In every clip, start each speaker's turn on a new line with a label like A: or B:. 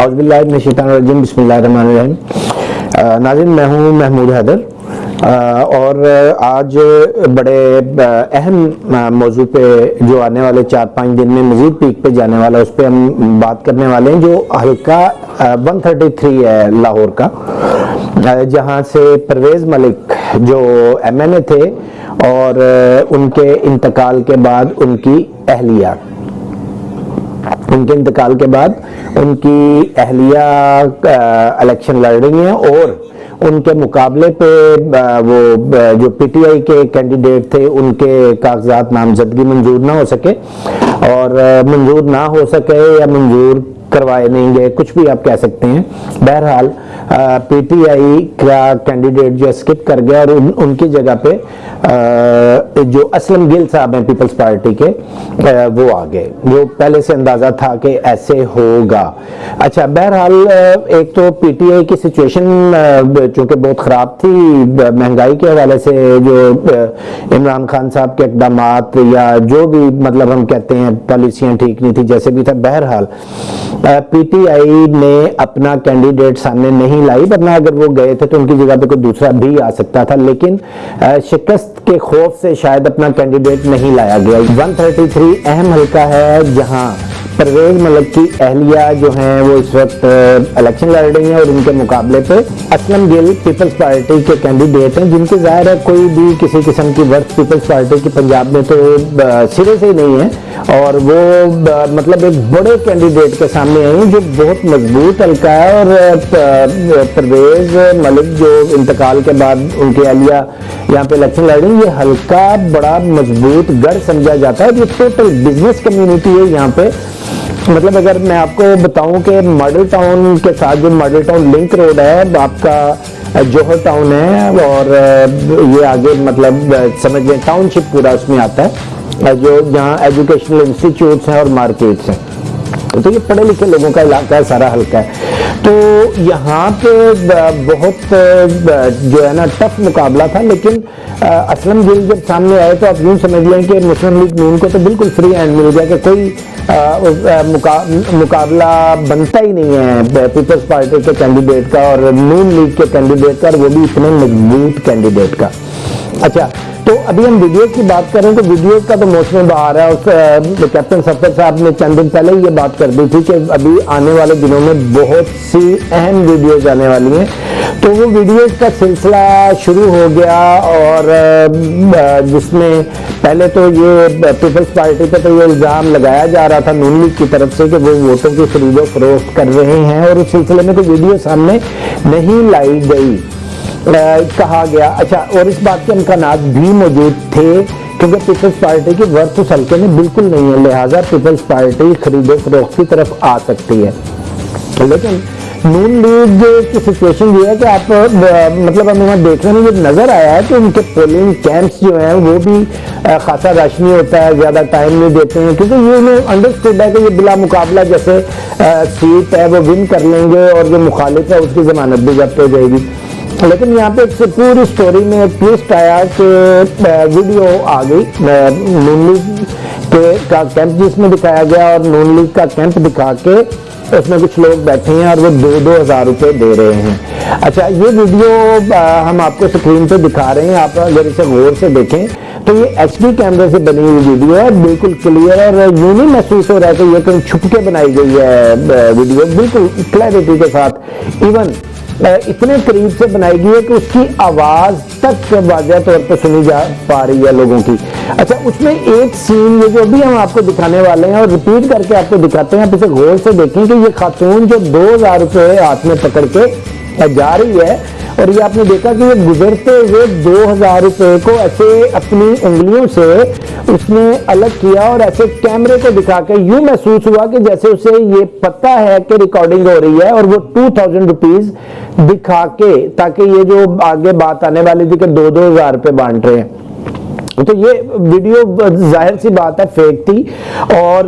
A: اعوذ باللہ من الشیطان الرجیم، بسم اللہ الرحمن الرحیم۔ ناظرین، میں ہوں محمود حیدر۔ اور آج بڑے اہم موضوع پہ جو آنے والے چار پانچ دن میں مزید پیک پہ جانے والا، اس پہ ہم بات کرنے والے ہیں، جو حلقہ ون تھرٹی تھری ہے لاہور کا۔ جہاں سے پرویز ملک جو ایم این اے تھے اور ان کے انتقال کے بعد ان کی اہلیہ۔ ان کے انتقال کے بعد ان کی اہلیہ الیکشن لڑ رہی ہیں اور ان کے مقابلے پہ وہ جو پی ٹی آئی کے کینڈیڈیٹ تھے، ان کے کاغذات نامزدگی منظور نہ ہو سکے اور منظور نہ ہو سکے یا منظور کروائے نہیں گئے، کچھ بھی آپ کہہ سکتے ہیں۔ بہرحال پی ٹی آئی کا کینڈیڈیٹ جو اسکپ کر گیا اور ان کی جگہ پہ جو اسلم گل صاحب ہیں پیپلز پارٹی کے وہ آگئے جو پہلے سے اندازہ تھا کہ ایسے ہوگا۔ اچھا بہرحال ایک تو پی ٹی آئی کی سچویشن چونکہ بہت خراب تھی مہنگائی کے حوالے سے جو عمران خان صاحب کے اقدامات یا جو بھی مطلب ہم کہتے ہیں پالیسیاں ٹھیک نہیں تھی جیسے بھی تھا، بہرحال پی ٹی آئی نے اپنا کینڈیڈیٹ سامنے نہیں لائی، ورنہ اگر وہ گئے تھے تو ان کی جگہ پہ کوئی دوسرا بھی آ سکتا تھا، لیکن شکست کے خوف سے شاید اپنا کینڈیڈیٹ نہیں لایا گیا۔ ون تھرٹی تھری اہم حلقہ ہے جہاں پرویز ملک کی اہلیہ جو ہیں وہ اس وقت الیکشن لڑ رہی ہیں اور ان کے مقابلے پہ اسلم گل پیپلز پارٹی کے کینڈیڈیٹ ہیں جن کی ظاہر ہے کوئی بھی کسی قسم کی ورک پیپلز پارٹی کی پنجاب میں تو سرے سے ہی نہیں ہے اور وہ مطلب ایک بڑے کینڈیڈیٹ کے سامنے آئی ہیں جو بہت مضبوط حلقہ ہے اور پرویز ملک جو انتقال کے بعد ان کی اہلیہ یہاں پہ الیکشن لڑ رہی ہیں، یہ حلقہ بڑا مضبوط گڑھ سمجھا جاتا ہے یہ ٹوٹل بزنس کمیونٹی ہے یہاں پہ مطلب اگر میں آپ کو بتاؤں کہ ماڈل ٹاؤن کے ساتھ جو ماڈل ٹاؤن لنک روڈ ہے، آپ کا جوہر ٹاؤن ہے اور یہ آگے مطلب سمجھ لیں ٹاؤن شپ پورا اس میں آتا ہے جو جہاں ایجوکیشنل انسٹیٹیوٹس ہیں اور مارکیٹس ہیں۔ تو یہ پڑھے لکھے لوگوں کا علاقہ ہے، سارا حلقہ ہے۔ تو یہاں پہ بہت جو ہے نا، ٹف مقابلہ تھا، لیکن اسلم گل جب سامنے آئے تو آپ یوں سمجھ لیں کہ مسلم لیگ نون کو تو بالکل فری ہینڈ مل گیا کہ کوئی مقابلہ بنتا ہی نہیں ہے۔ پیپلز پارٹی کے کینڈیڈیٹ کا اور نون لیگ کے کینڈیڈیٹ کا اور وہ بھی اتنے مضبوط کینڈیڈیٹ کا۔ اچھا تو ابھی ہم ویڈیو کی بات کریں تو ویڈیو کا تو موسم باہر ہے۔ اور کیپٹن سفر صاحب نے چند دن پہلے یہ بات کر دی تھی کہ ابھی آنے والے دنوں میں بہت سی اہم ویڈیوز آنے والی ہیں۔ تو وہ ویڈیوز کا سلسلہ شروع ہو گیا اور جس میں پہلے تو یہ پیپلز پارٹی پہ تو یہ الزام لگایا جا رہا تھا نون لیگ کی طرف سے کہ وہ ووٹوں کی خرید و فروخت کر رہے ہیں اور اس سلسلے میں کوئی ویڈیو سامنے نہیں لائی گئی کہا گیا۔ اچھا اور اس بات کے امکانات بھی موجود تھے کیونکہ پیپلز پارٹی کی ورت اس حلقے میں بالکل نہیں ہے، لہٰذا پیپلز پارٹی خرید و فروخت کی طرف آ سکتی ہے۔ لیکن نون لیگ کی سچویشن یہ ہے کہ آپ مطلب ہمیں یہاں دیکھنے میں یہ نظر آیا ہے کہ ان کے پولنگ کیمپس جو ہیں وہ بھی خاصا راشنی ہوتا ہے زیادہ ٹائم نہیں دیتے ہیں کیونکہ یہ انہیں انڈرسٹوڈ ہے کہ یہ بلا مقابلہ جیسے سیٹ ہے وہ ون کر لیں گے اور جو مخالف ہے اس کی ضمانت بھی ضبط ہو جائے گی لیکن یہاں پہ ایک پوری سٹوری میں ایک ٹویسٹ آیا کہ ویڈیو آ گئی نون لیگ کے کا کیمپ جس میں دکھایا گیا اور نون لیگ کا کیمپ دکھا کے اس میں کچھ لوگ بیٹھے ہیں اور وہ دو دو ہزار روپے دے رہے ہیں۔ اچھا یہ ویڈیو ہم آپ کو سکرین پہ دکھا رہے ہیں۔ آپ اگر اسے غور سے دیکھیں تو یہ ایچ ڈی کیمرے سے بنی ہوئی ویڈیو ہے۔ بالکل کلیئر اور یوں نہیں محسوس ہو رہا ہے کہ یہ کہیں چھپ کے بنائی گئی ہے ویڈیو۔ بالکل کلیئرٹی کے ساتھ۔ ایون اتنے قریب سے بنائی گئی ہے کہ اس کی آواز تک واضح طور پر سنی جا پا رہی ہے لوگوں کی۔ اچھا اس میں ایک سین میں جو بھی ہم آپ کو دکھانے والے ہیں اور ریپیٹ کر کے آپ کو دکھاتے ہیں، آپ اسے غور سے دیکھیں کہ یہ خاتون جو دو ہزار روپے ہاتھ میں پکڑ کے جا رہی ہے اور یہ آپ نے دیکھا کہ یہ گزرتے ہوئے دو ہزار روپے کو ایسے اپنی انگلیوں سے اس نے الگ کیا اور ایسے کیمرے کو دکھا کے یوں محسوس ہوا کہ جیسے اسے یہ پتا ہے کہ ریکارڈنگ ہو رہی ہے اور وہ ٹو تھاؤزینڈ روپیز دکھا کے تاکہ یہ جو آگے بات آنے والی تھی کہ دو دو ہزار روپے بانٹ رہے ہیں۔ تو یہ ویڈیو ظاہر سی بات ہے فیک تھی۔ اور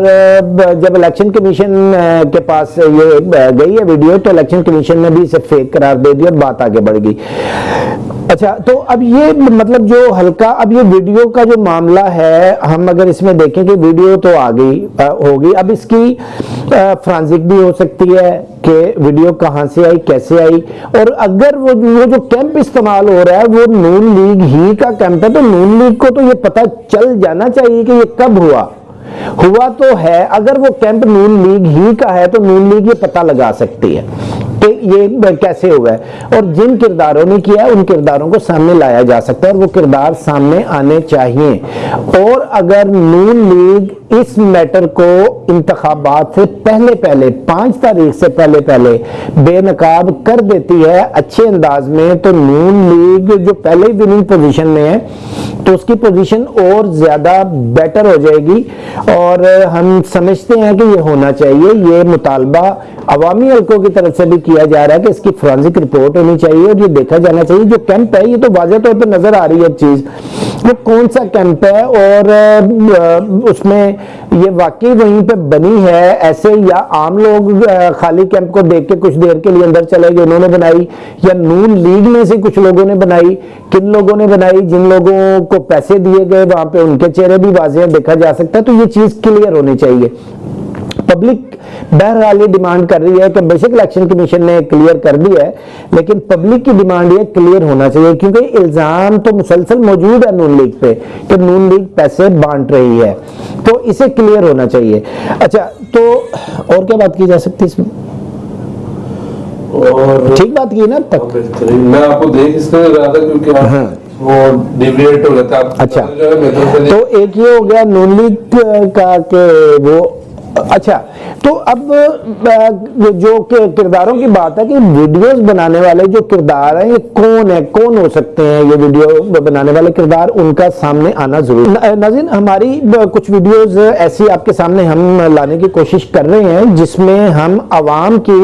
A: جب الیکشن کمیشن کے پاس یہ گئی ہے ویڈیو، تو الیکشن کمیشن نے بھی اسے فیک قرار دے دیا اور بات آگے بڑھ گئی۔ اچھا تو اب یہ مطلب جو ہلکا، اب یہ ویڈیو کا جو معاملہ ہے، ہم اگر اس میں دیکھیں کہ ویڈیو تو آ گئی ہوگی۔ اب اس کی فرانزک بھی ہو سکتی ہے کہ ویڈیو کہاں سے آئی، کیسے آئی۔ اور اگر وہ جو کیمپ استعمال ہو رہا ہے، وہ نون لیگ ہی کا کیمپ ہے، تو نون لیگ کو تو یہ پتہ چل جانا چاہیے کہ یہ کب ہوا۔ ہوا تو ہے، اگر وہ کیمپ نون لیگ ہی کا ہے، تو نون لیگ یہ پتہ لگا سکتی ہے۔ کہ یہ کیسے ہوا ہے اور جن کرداروں نے کیا ان کرداروں کو سامنے لایا جا سکتا ہے اور وہ کردار سامنے آنے چاہیے۔ اور اگر نون لیگ اس میٹر کو انتخابات سے پہلے پہلے، پانچ تاریخ سے پہلے پہلے بے نقاب کر دیتی ہے، اچھے انداز میں، تو نون لیگ جو پہلے ہی وننگ پوزیشن میں ہے تو اس کی پوزیشن اور زیادہ بیٹر ہو جائے گی اور ہم سمجھتے ہیں کہ یہ ہونا چاہیے۔ یہ مطالبہ عوامی حلقوں کی طرف سے بھی کیا جا رہا ہے کہ اس کی فرانزک رپورٹ ہونی چاہیے اور یہ دیکھا جانا چاہیے۔ جو کیمپ ہے، یہ تو واضح طور پہ نظر آ رہی ہے چیز۔ وہ کون سا کیمپ ہے اور اس میں یہ واقعی وہیں پہ بنی ہے ایسے یا عام لوگ خالی کیمپ کو دیکھ کے کچھ دیر کے لیے اندر چلے گئے، انہوں نے بنائی یا نون لیگ میں سے کچھ لوگوں نے بنائی، کن لوگوں نے بنائی جن لوگوں کو پیسے دیے گئے، وہاں پہ ان کے چہرے بھی واضح دیکھا جا سکتا ہے، تو یہ چیز کلیئر ہونی چاہیے۔ پبلک بہرحال یہ ڈیمانڈ کر رہی ہے کہ بیسک الیکشن کمیشن نے کلیئر کر دی ہے لیکن پبلک کی ڈیمانڈ یہ کلیئر ہونا چاہیے کیونکہ الزام تو مسلسل موجود ہے نون لیگ پہ کہ نون لیگ پیسے بانٹ رہی ہے۔ تو اسے کلیئر ہونا چاہیے۔ اچھا تو اور کیا بات کی جا سکتی اس میں؟ ٹھیک بات کی نا؟ تک۔
B: میں آپ کو دیکھ اس لیے رہا تھا کیونکہ
A: ہاں۔
B: وہ ڈیویٹ ہو تھا
A: اچھا۔ تو ایک یہ ہو گیا نون لیگ کا کہ وہ اچھا تو اب جو کرداروں کی بات ہے کہ ویڈیوز بنانے والے جو کردار ہیں، یہ کون ہیں؟ کون ہو سکتے ہیں یہ ویڈیو بنانے والے؟ کردار ان کا سامنے آنا ضروری ناظرین، ہماری کچھ ویڈیوز ایسی آپ کے سامنے ہم لانے کی کوشش کر رہے ہیں، جس میں ہم عوام کی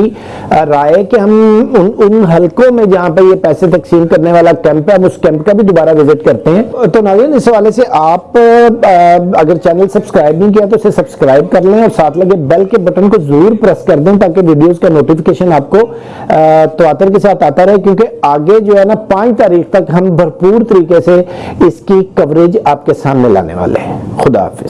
A: رائے کہ ہم ان حلقوں میں جہاں پہ یہ پیسے تقسیم کرنے والا کیمپ ہے ہم اس کیمپ کا بھی دوبارہ وزٹ کرتے ہیں۔ تو ناظرین، اس حوالے سے آپ اگر چینل سبسکرائب نہیں کیا تو اسے سبسکرائب کر لیں اور ساتھ لگے بیل کے بٹن کو ضرور پریس کر دیں تاکہ ویڈیوز کا نوٹیفیکیشن آپ کو تواتر کے ساتھ آتا رہے، کیونکہ آگے جو ہے نا پانچ تاریخ تک ہم بھرپور طریقے سے اس کی کوریج آپ کے سامنے لانے والے ہیں۔ خدا حافظ۔